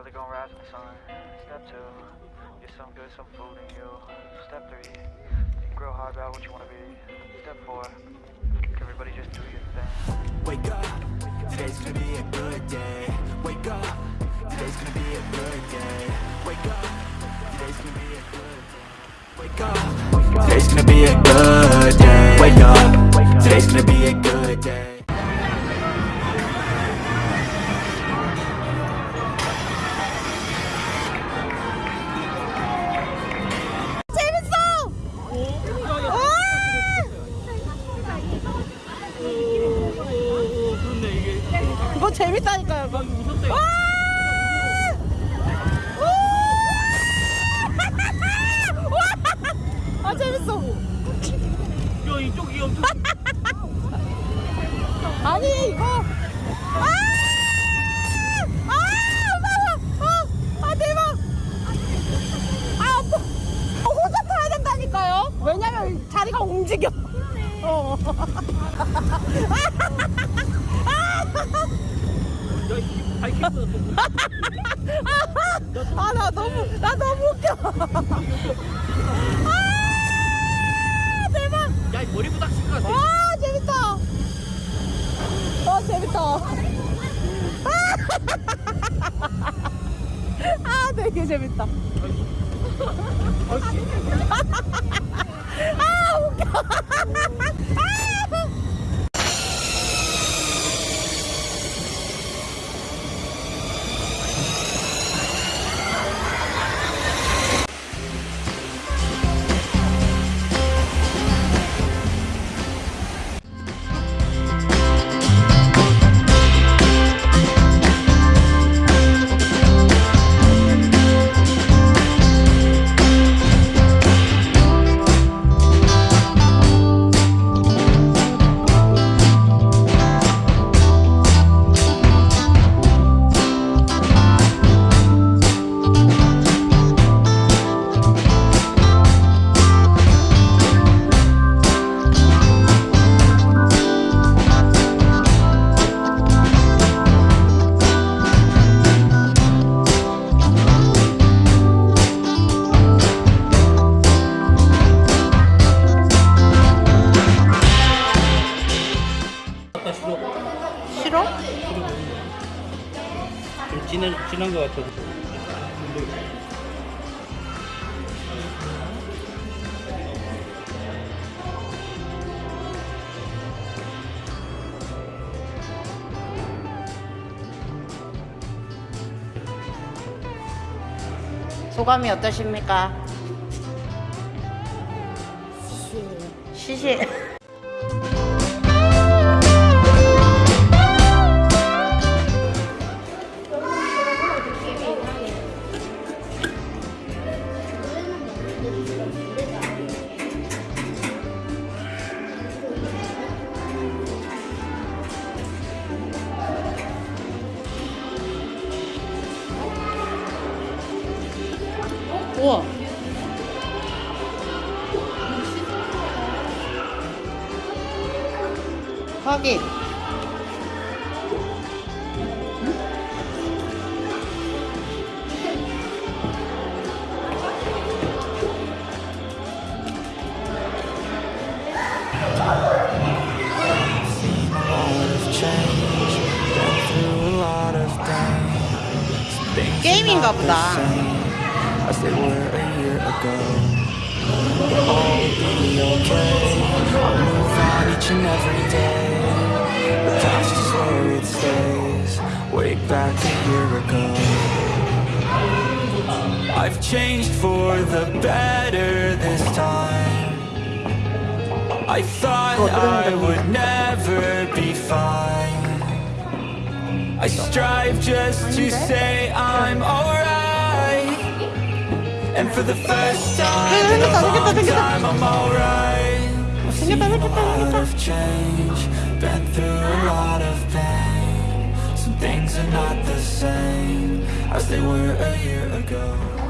Brother gonna rise in the sun. Step two, get some good, some food in you. Step three, think real hard about what you wanna be. Step four, everybody just do your thing. Wake up, today's gonna be a good day. Wake up, today's gonna be a good day. Wake up, today's gonna be a good day. Wake up, today's gonna be a good day. Wake up, today's gonna be a good day. 재밌다니까요. 이거. 와! 와! 아 재밌어. 야 이쪽이 엄청 아니 이거. 아! 아! 무서워! 아, 아 대박! 아 뭐, 어, 혼자 타야 된다니까요. 왜냐면 자리가 움직여. 어. 야이 바이킹보다 더 아 나 너무 나 너무 웃겨. 아 대박. 야이 머리 부닥칠 것 같아 와 재밌다. 와 재밌다. 아 되게 재밌다. 아 웃겨. 싫어? 좀 진한 진한 것 같아서 소감이 어떠십니까? 시시. 우와. 확인. Way back a year ago. I've changed for the better this time. I thought I would never be fine. I strive just to say I'm. And for the first time in a long time, I'm alright. I've seen a lot of change, been through a lot of pain. Some things are not the same as they were a year ago.